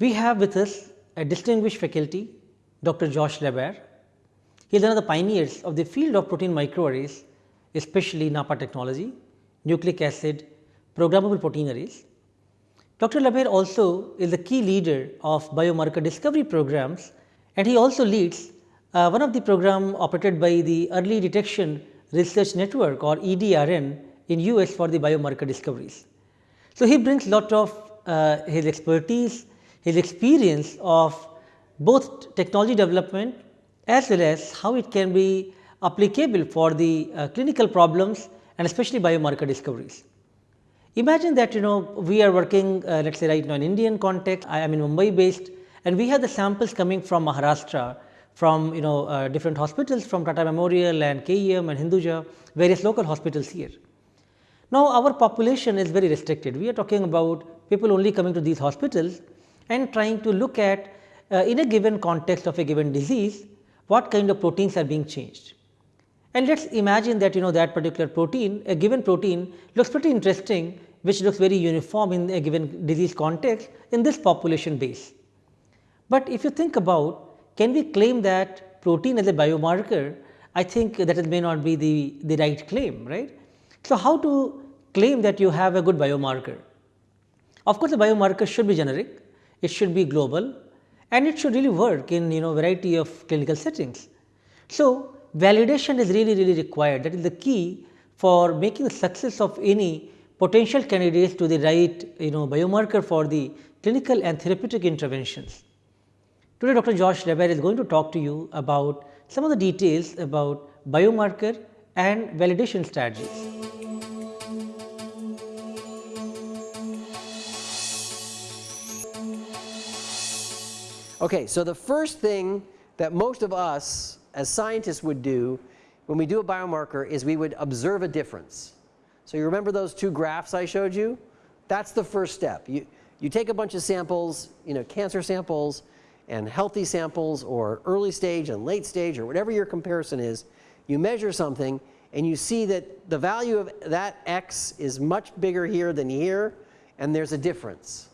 We have with us a distinguished faculty, Dr. Josh LaBaer. He is one of the pioneers of the field of protein microarrays, especially NAPPA technology, nucleic acid, programmable protein arrays. Dr. LaBaer also is the key leader of biomarker discovery programs and he also leads uh, one of the program operated by the Early Detection Research Network or EDRN in US for the biomarker discoveries. So, he brings lot of uh, his expertise, his experience of both technology development as well as how it can be applicable for the uh, clinical problems and especially biomarker discoveries. Imagine that you know we are working uh, let us say right now in Indian context, I am in Mumbai based and we have the samples coming from Maharashtra from you know uh, different hospitals from Tata Memorial and KEM and Hinduja various local hospitals here. Now, our population is very restricted we are talking about people only coming to these hospitals and trying to look at uh, in a given context of a given disease what kind of proteins are being changed. And let us imagine that you know that particular protein a given protein looks pretty interesting which looks very uniform in a given disease context in this population base. But if you think about can we claim that protein as a biomarker I think that may not be the, the right claim right. So, how to claim that you have a good biomarker? Of course, the biomarker should be generic, it should be global and it should really work in you know variety of clinical settings. So, validation is really really required that is the key for making the success of any potential candidates to the right you know biomarker for the clinical and therapeutic interventions. Today Dr. Josh LaBaer is going to talk to you about some of the details about biomarker and validation strategies. Okay, so the first thing that most of us as scientists would do when we do a biomarker is we would observe a difference. So you remember those two graphs I showed you? That's the first step. You, you take a bunch of samples, you know, cancer samples and healthy samples or early stage and late stage or whatever your comparison is, you measure something and you see that the value of that x is much bigger here than here and there's a difference.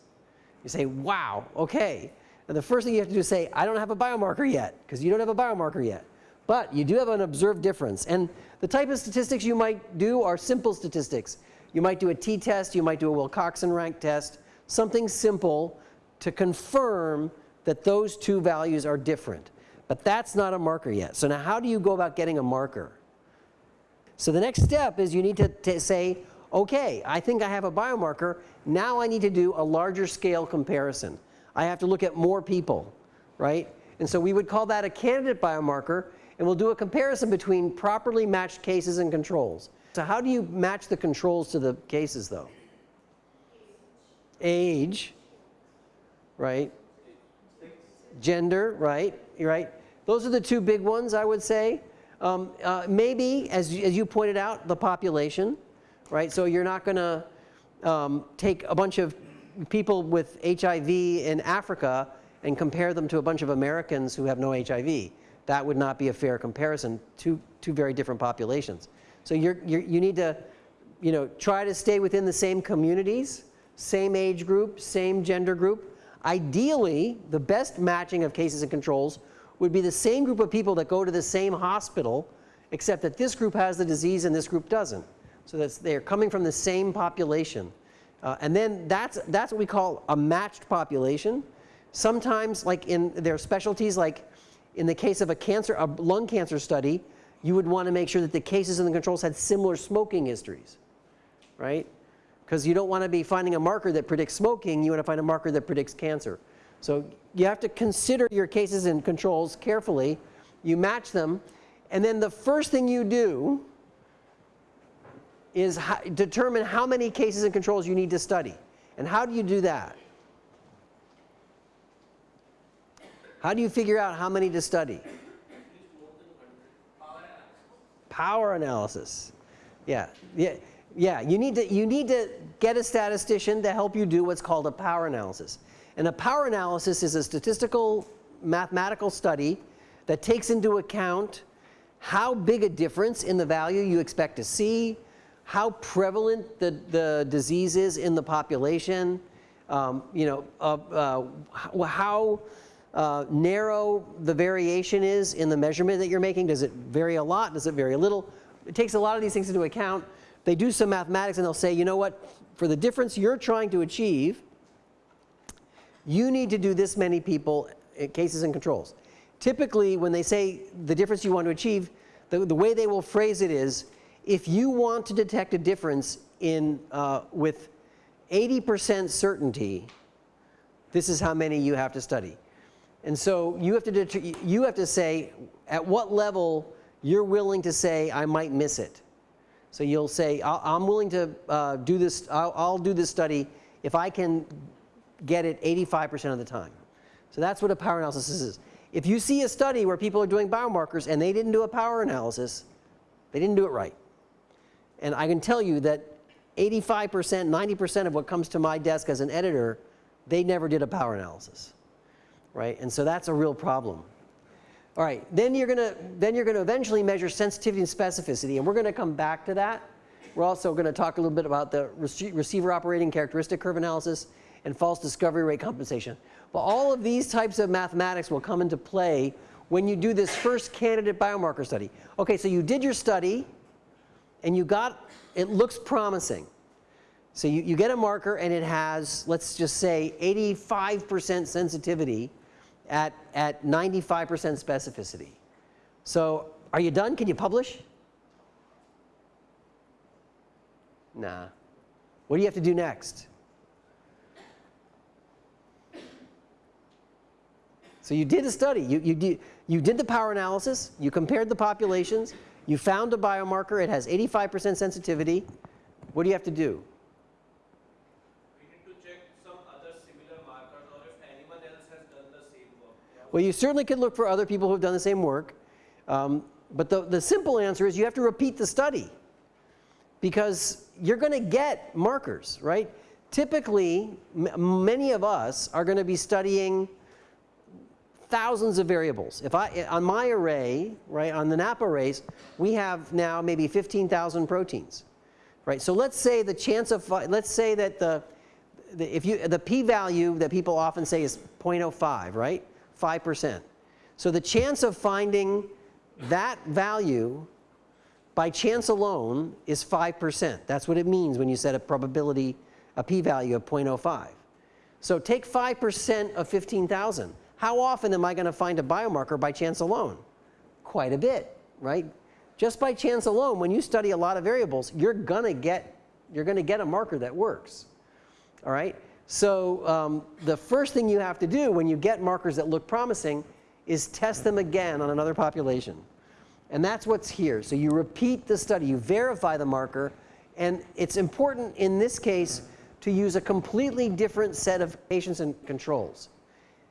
You say, wow, okay. And the first thing you have to do is say, I don't have a biomarker yet, because you don't have a biomarker yet. But you do have an observed difference. And the type of statistics you might do are simple statistics. You might do a t-test, you might do a Wilcoxon rank test, something simple to confirm that those two values are different. But that's not a marker yet. So now how do you go about getting a marker? So the next step is you need to, to say, okay, I think I have a biomarker. Now I need to do a larger scale comparison. I have to look at more people, right? And so we would call that a candidate biomarker and we'll do a comparison between properly matched cases and controls. So how do you match the controls to the cases though? Age, right? Gender, right? Right? Those are the two big ones I would say. Um, uh, maybe as, as you pointed out the population, right? So you're not going to um, take a bunch of people with HIV in Africa and compare them to a bunch of Americans who have no HIV. That would not be a fair comparison, two, two very different populations. So you're, you're, you need to you know, try to stay within the same communities, same age group, same gender group. Ideally, the best matching of cases and controls would be the same group of people that go to the same hospital, except that this group has the disease and this group doesn't. So that they're coming from the same population. Uh, and then that's, that's what we call a matched population. Sometimes like in their specialties like in the case of a cancer, a lung cancer study, you would want to make sure that the cases and the controls had similar smoking histories, right? Because you don't want to be finding a marker that predicts smoking, you want to find a marker that predicts cancer. So you have to consider your cases and controls carefully, you match them, and then the first thing you do is how, determine how many cases and controls you need to study. And how do you do that? How do you figure out how many to study? Power analysis. Yeah, yeah, yeah. You need to you need to get a statistician to help you do what's called a power analysis. And a power analysis is a statistical mathematical study that takes into account how big a difference in the value you expect to see, how prevalent the, the disease is in the population, um, you know, uh, uh, how uh, narrow the variation is in the measurement that you're making. Does it vary a lot? Does it vary a little? It takes a lot of these things into account. They do some mathematics and they'll say, you know what, for the difference you're trying to achieve, you need to do this many people, uh, cases and controls. Typically, when they say the difference you want to achieve, the, the way they will phrase it is, if you want to detect a difference in, uh, with 80% certainty, this is how many you have to study. And so you have to, you have to say at what level you're willing to say I might miss it. So you'll say i am willing to uh, do this, I'll, I'll do this study if I can get it 85% of the time. So that's what a power analysis is. If you see a study where people are doing biomarkers and they didn't do a power analysis, they didn't do it right. And I can tell you that 85%, 90% of what comes to my desk as an editor, they never did a power analysis, right? And so that's a real problem. All right, then you're going to then you're going to eventually measure sensitivity and specificity, and we're going to come back to that. We're also going to talk a little bit about the receiver operating characteristic curve analysis and false discovery rate compensation. But all of these types of mathematics will come into play when you do this first candidate biomarker study. Okay, so you did your study and you got, it looks promising. So you, you get a marker and it has, let's just say 85% sensitivity at, at 95% specificity. So are you done? Can you publish? Nah. What do you have to do next? So you did a study. You, you, did, you did the power analysis. You compared the populations. You found a biomarker. It has 85% sensitivity. What do you have to do? Well, you certainly can look for other people who have done the same work. Um, but the, the simple answer is you have to repeat the study because you're going to get markers, right? Typically, many of us are going to be studying thousands of variables. If I, on my array, right, on the NAPPA arrays, we have now maybe 15,000 proteins, right? So let's say the chance of, let's say that the, the if you, the p-value that people often say is 0.05, right? 5%. So the chance of finding that value by chance alone is 5%. That's what it means when you set a probability, a p-value of 0.05. So take 5% of 15,000. How often am I going to find a biomarker by chance alone? Quite a bit, right? Just by chance alone, when you study a lot of variables, you're going to get, you're going to get a marker that works. All right? So um, the first thing you have to do when you get markers that look promising is test them again on another population. And that's what's here. So you repeat the study, you verify the marker, and it's important in this case to use a completely different set of patients and controls.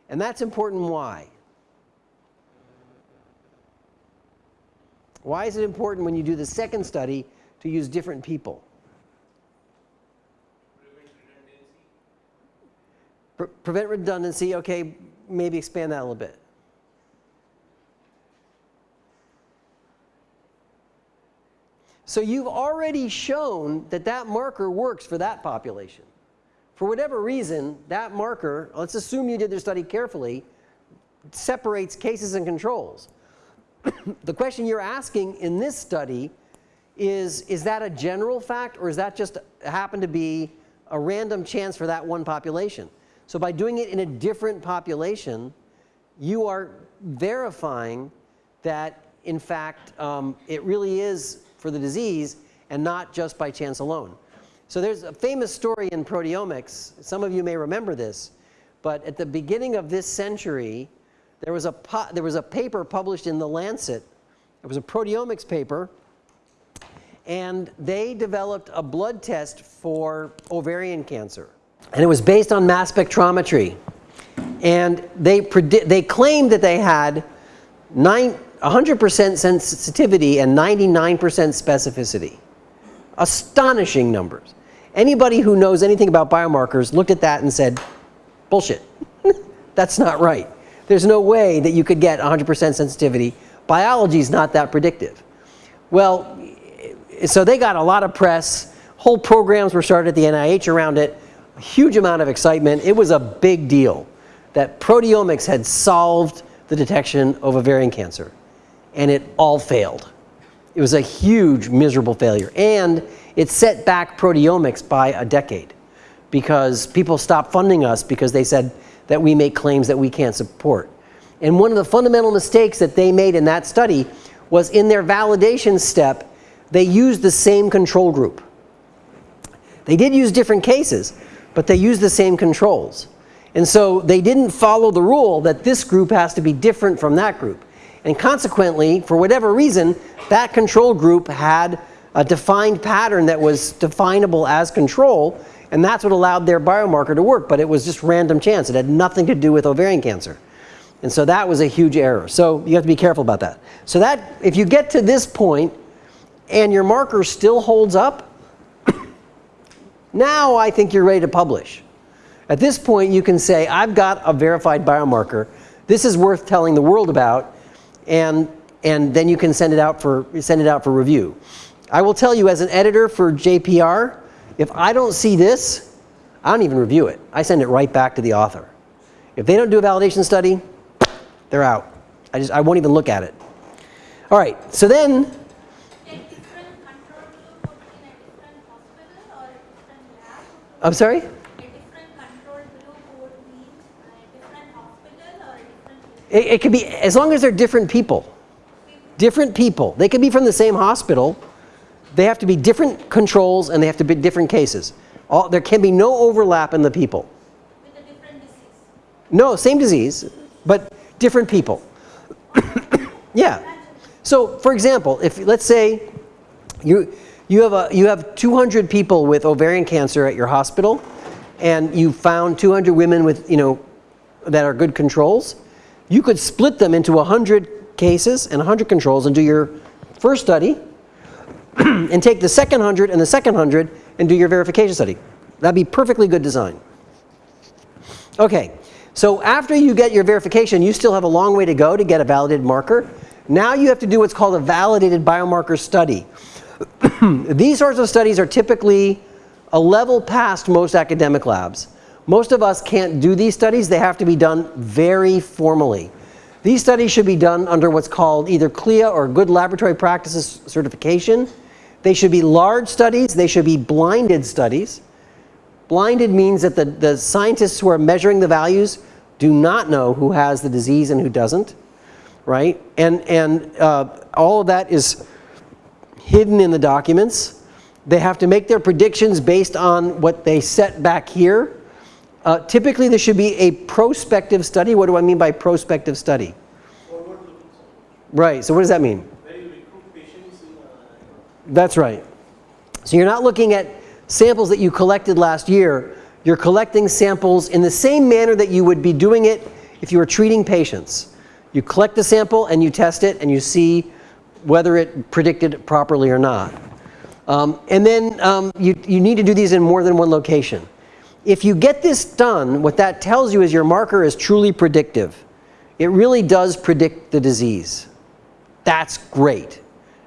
And that's important why? Why is it important when you do the second study to use different people? Pre prevent redundancy. Okay, maybe expand that a little bit. So you've already shown that that marker works for that population for whatever reason, that marker, let's assume you did the study carefully, separates cases and controls. the question you're asking in this study is, is that a general fact or is that just happen to be a random chance for that one population? So by doing it in a different population, you are verifying that in fact um, it really is for the disease and not just by chance alone. So there's a famous story in proteomics. Some of you may remember this. But at the beginning of this century, there was a, there was a paper published in The Lancet. It was a proteomics paper. And they developed a blood test for ovarian cancer. And it was based on mass spectrometry. And they, they claimed that they had 100% sensitivity and 99% specificity. Astonishing numbers. Anybody who knows anything about biomarkers looked at that and said, bullshit. That's not right. There's no way that you could get 100% sensitivity. Biology is not that predictive. Well, so they got a lot of press. Whole programs were started at the NIH around it. a huge amount of excitement. It was a big deal that proteomics had solved the detection of ovarian cancer, and it all failed. It was a huge, miserable failure, and it set back proteomics by a decade because people stopped funding us because they said that we make claims that we can't support. And one of the fundamental mistakes that they made in that study was in their validation step, they used the same control group. They did use different cases, but they used the same controls. And so they didn't follow the rule that this group has to be different from that group. And consequently, for whatever reason, that control group had a defined pattern that was definable as control, and that's what allowed their biomarker to work, but it was just random chance. It had nothing to do with ovarian cancer. And so that was a huge error. So you have to be careful about that. So that, if you get to this point and your marker still holds up, now I think you're ready to publish. At this point, you can say, I've got a verified biomarker. This is worth telling the world about, and, and then you can send it, out for, send it out for review. I will tell you as an editor for JPR, if I don't see this, I don't even review it. I send it right back to the author. If they don't do a validation study, they're out. I just I won't even look at it. All right. So then I'm sorry? It, it could be as long as they're different people. Different people. They could be from the same hospital. They have to be different controls and they have to be different cases. All, there can be no overlap in the people. No, same disease, but different people. yeah. So, for example, if let's say you you have a you have 200 people with ovarian cancer at your hospital, and you found 200 women with you know that are good controls, you could split them into 100 cases and 100 controls and do your first study, and take the second 100 and the second 100 and do your verification study. That'd be perfectly good design. Okay. So after you get your verification, you still have a long way to go to get a validated marker. Now you have to do what's called a validated biomarker study. These sorts of studies are typically a level past most academic labs. Most of us can't do these studies. They have to be done very formally. These studies should be done under what's called either CLIA or Good Laboratory Practices certification. They should be large studies. They should be blinded studies. Blinded means that the, the scientists who are measuring the values do not know who has the disease and who doesn't, right? And, and uh, all of that is hidden in the documents. They have to make their predictions based on what they set back here. Uh, typically, there should be a prospective study. What do I mean by prospective study? Right. So what does that mean? That's right. So you're not looking at samples that you collected last year. You're collecting samples in the same manner that you would be doing it if you were treating patients. You collect the sample and you test it and you see whether it predicted properly or not. Um, and then um, you, you need to do these in more than one location. If you get this done, what that tells you is your marker is truly predictive. It really does predict the disease. That's great.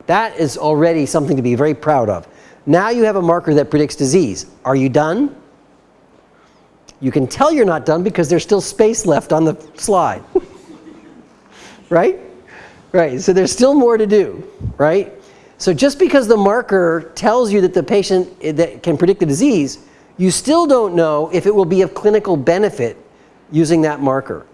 That is already something to be very proud of. Now you have a marker that predicts disease. Are you done? You can tell you're not done because there's still space left on the slide. right? Right. So there's still more to do, right? So just because the marker tells you that the patient eh, that can predict the disease, you still don't know if it will be of clinical benefit using that marker.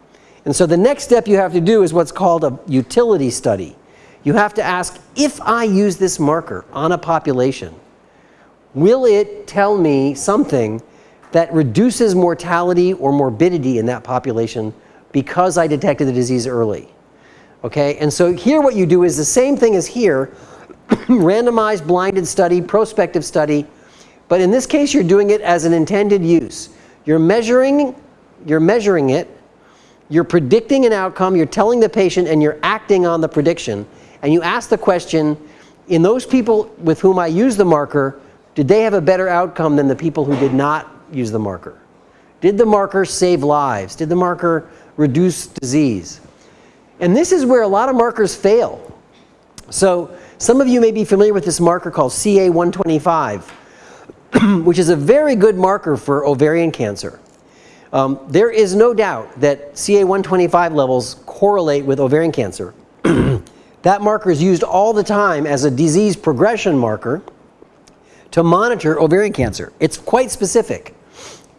And so the next step you have to do is what's called a utility study. You have to ask, if I use this marker on a population, will it tell me something that reduces mortality or morbidity in that population because I detected the disease early? Okay, and so here what you do is the same thing as here, randomized blinded study, prospective study, but in this case you're doing it as an intended use. You're measuring, you're measuring it, you're predicting an outcome, you're telling the patient and you're acting on the prediction, and you ask the question, in those people with whom I use the marker, did they have a better outcome than the people who did not use the marker? Did the marker save lives? Did the marker reduce disease? And this is where a lot of markers fail. So some of you may be familiar with this marker called CA125. which is a very good marker for ovarian cancer. Um, there is no doubt that CA125 levels correlate with ovarian cancer. that marker is used all the time as a disease progression marker to monitor ovarian cancer. It's quite specific.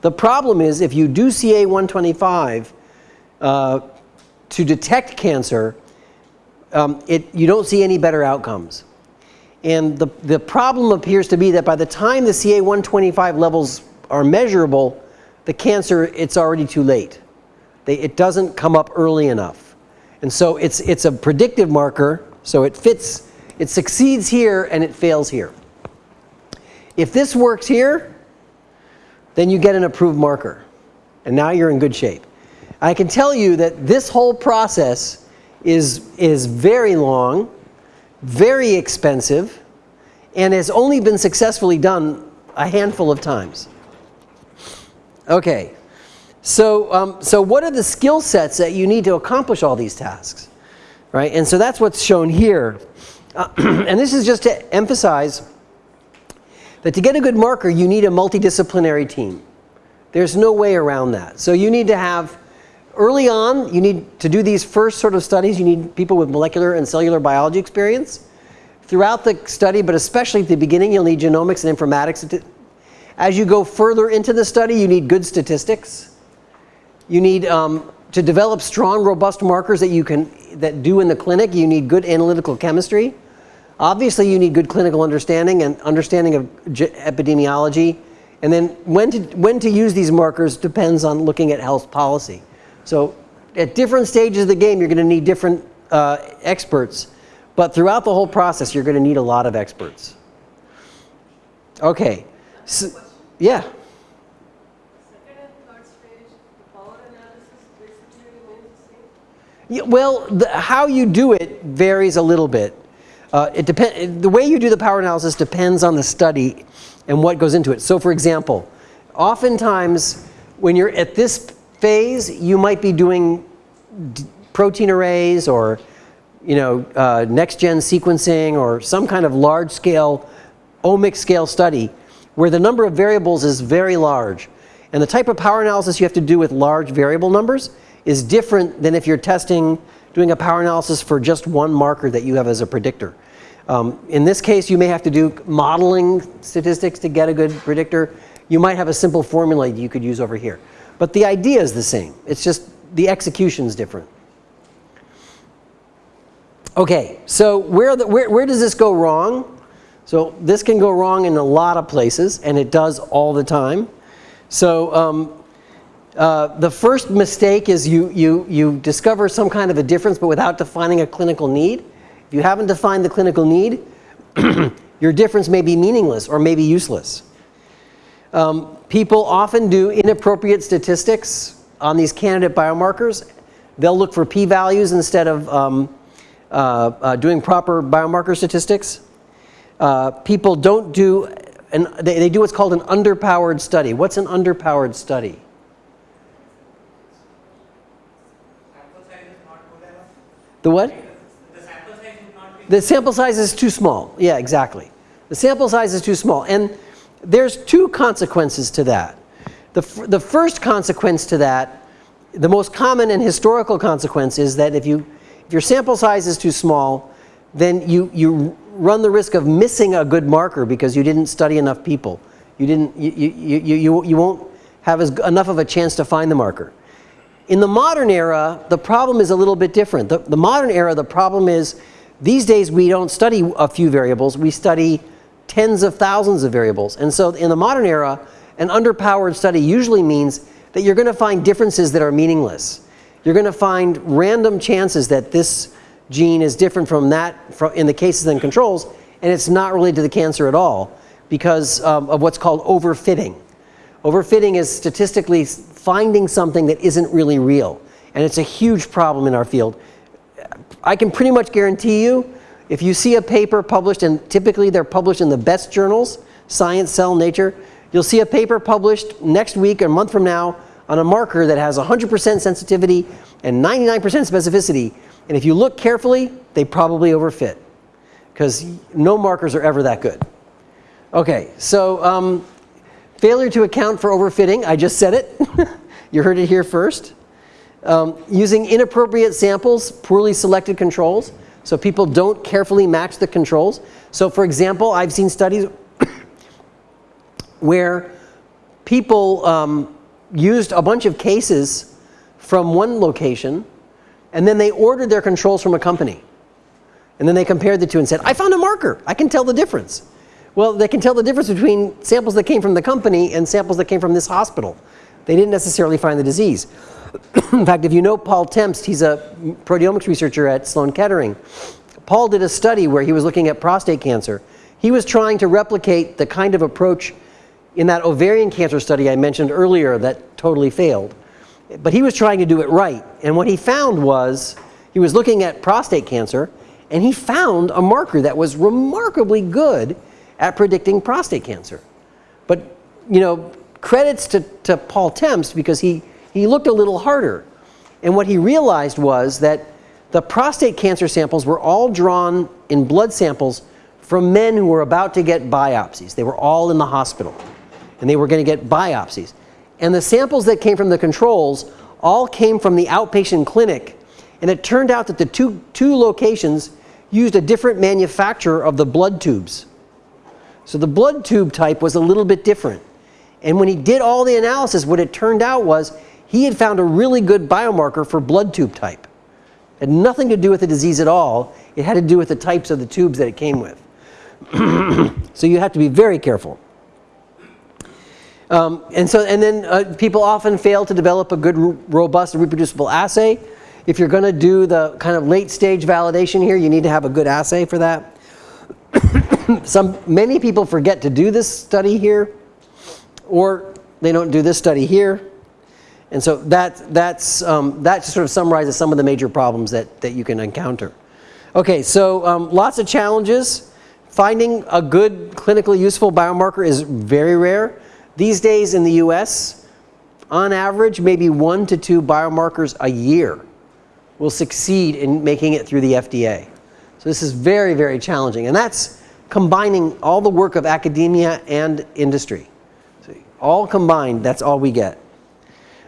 The problem is if you do CA125 uh, to detect cancer, um, it, you don't see any better outcomes. And the, the problem appears to be that by the time the CA125 levels are measurable, the cancer, it's already too late. They, it doesn't come up early enough. And so it's, it's a predictive marker, so it fits, it succeeds here and it fails here. If this works here, then you get an approved marker. And now you're in good shape. I can tell you that this whole process is, is very long, very expensive, and has only been successfully done a handful of times. Okay. So, um, so what are the skill sets that you need to accomplish all these tasks? Right? And so that's what's shown here. Uh, and this is just to emphasize that to get a good marker, you need a multidisciplinary team. There's no way around that. So you need to have, early on, you need to do these first sort of studies, you need people with molecular and cellular biology experience. Throughout the study, but especially at the beginning, you'll need genomics and informatics as you go further into the study, you need good statistics. You need um, to develop strong, robust markers that you can that do in the clinic. You need good analytical chemistry. Obviously, you need good clinical understanding and understanding of epidemiology. And then when to, when to use these markers depends on looking at health policy. So at different stages of the game, you're going to need different uh, experts. But throughout the whole process, you're going to need a lot of experts. Okay. So, yeah. Yeah, well, the, how you do it varies a little bit. Uh, it depend, the way you do the power analysis depends on the study and what goes into it. So for example, oftentimes when you're at this phase, you might be doing protein arrays or you know, uh, next-gen sequencing or some kind of large-scale omic scale study where the number of variables is very large. And the type of power analysis you have to do with large variable numbers is different than if you're testing, doing a power analysis for just one marker that you have as a predictor. Um, in this case, you may have to do modeling statistics to get a good predictor. You might have a simple formula that you could use over here. But the idea is the same. It's just the execution is different. Okay, so where, the, where, where does this go wrong? So this can go wrong in a lot of places, and it does all the time. So um, uh, the first mistake is you, you, you discover some kind of a difference, but without defining a clinical need. If you haven't defined the clinical need, your difference may be meaningless or may be useless. Um, people often do inappropriate statistics on these candidate biomarkers. They'll look for p-values instead of um, uh, uh, doing proper biomarker statistics uh, people don't do, an, they, they do what's called an underpowered study. What's an underpowered study? The what? The sample size is too small. Yeah, exactly. The sample size is too small. And there's two consequences to that. The, the first consequence to that, the most common and historical consequence is that if, you, if your sample size is too small, then you, you run the risk of missing a good marker because you didn't study enough people. You, didn't, you, you, you, you, you won't have as, enough of a chance to find the marker. In the modern era, the problem is a little bit different. The, the modern era, the problem is these days we don't study a few variables, we study tens of thousands of variables. And so in the modern era, an underpowered study usually means that you're going to find differences that are meaningless. You're going to find random chances that this gene is different from that from in the cases and controls, and it's not related to the cancer at all because um, of what's called overfitting. Overfitting is statistically finding something that isn't really real, and it's a huge problem in our field. I can pretty much guarantee you, if you see a paper published, and typically they're published in the best journals, Science, Cell, Nature, you'll see a paper published next week or a month from now on a marker that has 100% sensitivity and 99% specificity and if you look carefully, they probably overfit because no markers are ever that good. Okay, so um, Failure to account for overfitting, I just said it. you heard it here first. Um, using inappropriate samples, poorly selected controls. So people don't carefully match the controls. So for example, I've seen studies where people um, used a bunch of cases from one location and then they ordered their controls from a company. And then they compared the two and said, I found a marker. I can tell the difference. Well, they can tell the difference between samples that came from the company and samples that came from this hospital. They didn't necessarily find the disease. In fact, if you know Paul Tempst, he's a proteomics researcher at Sloan Kettering. Paul did a study where he was looking at prostate cancer. He was trying to replicate the kind of approach in that ovarian cancer study I mentioned earlier that totally failed. But he was trying to do it right. And what he found was, he was looking at prostate cancer, and he found a marker that was remarkably good at predicting prostate cancer. But, you know, credits to, to Paul Tempst because he, he looked a little harder. And what he realized was that the prostate cancer samples were all drawn in blood samples from men who were about to get biopsies. They were all in the hospital and they were going to get biopsies. And the samples that came from the controls all came from the outpatient clinic. And it turned out that the two, two locations used a different manufacturer of the blood tubes. So the blood tube type was a little bit different. And when he did all the analysis, what it turned out was he had found a really good biomarker for blood tube type. It had nothing to do with the disease at all. It had to do with the types of the tubes that it came with. so you have to be very careful. Um, and so, and then uh, people often fail to develop a good, robust, and reproducible assay. If you're going to do the kind of late stage validation here, you need to have a good assay for that. Some, many people forget to do this study here, or they don't do this study here. And so that, that's, um, that sort of summarizes some of the major problems that, that you can encounter. Okay, so um, lots of challenges. Finding a good clinically useful biomarker is very rare. These days in the US, on average, maybe one to two biomarkers a year will succeed in making it through the FDA. So this is very, very challenging. And that's combining all the work of academia and industry. So all combined, that's all we get.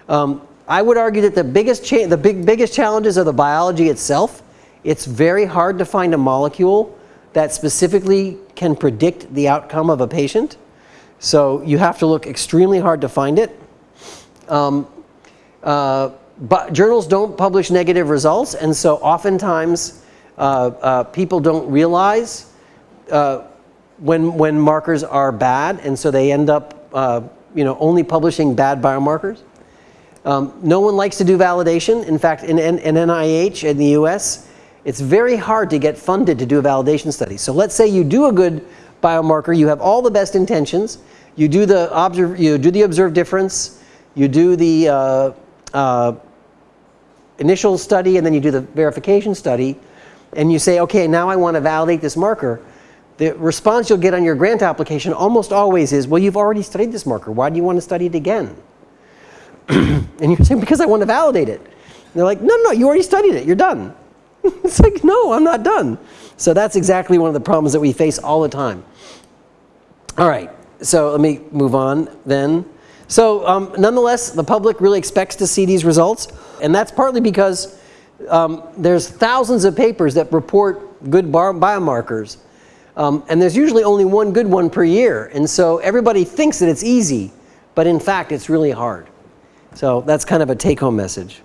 Um, I would argue that the biggest, the big, biggest challenges are the biology itself. It's very hard to find a molecule that specifically can predict the outcome of a patient. So you have to look extremely hard to find it. Um, uh, but journals don't publish negative results, and so oftentimes people don't realize uh, when, when markers are bad, and so they end up uh, you know, only publishing bad biomarkers. Um, no one likes to do validation. In fact, in, in, in, NIH in the US, it's very hard to get funded to do a validation study. So let's say you do a good biomarker, you have all the best intentions, you do the, observe, you do the observed difference, you do the uh, uh, initial study, and then you do the verification study, and you say, okay, now I want to validate this marker, the response you'll get on your grant application almost always is, well, you've already studied this marker. Why do you want to study it again? and you're saying, because I want to validate it. And they're like, no, no, you already studied it. You're done. it's like, no, I'm not done. So that's exactly one of the problems that we face all the time. All right, so let me move on then. So um, nonetheless, the public really expects to see these results. And that's partly because um, there's thousands of papers that report good biomarkers. Um, and there's usually only one good one per year. And so everybody thinks that it's easy, but in fact, it's really hard. So that's kind of a take-home message.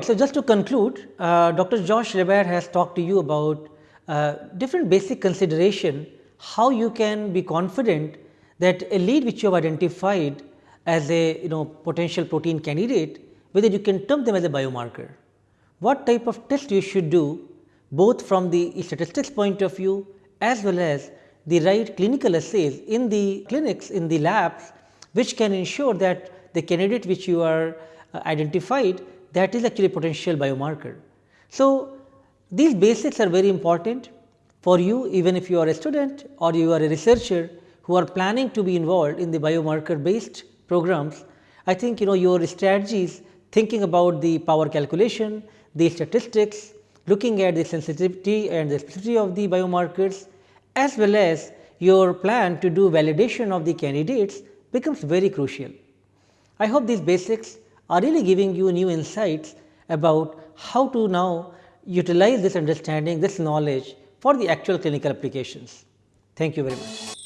So just to conclude, uh, Dr. Josh LaBaer has talked to you about uh, different basic consideration how you can be confident that a lead which you have identified as a you know potential protein candidate whether you can term them as a biomarker. What type of test you should do both from the statistics point of view as well as the right clinical assays in the clinics in the labs which can ensure that the candidate which you are uh, identified that is actually a potential biomarker. So, these basics are very important for you even if you are a student or you are a researcher who are planning to be involved in the biomarker based programs. I think you know your strategies thinking about the power calculation, the statistics, looking at the sensitivity and the specificity of the biomarkers as well as your plan to do validation of the candidates becomes very crucial. I hope these basics are really giving you new insights about how to now utilize this understanding, this knowledge for the actual clinical applications. Thank you very much.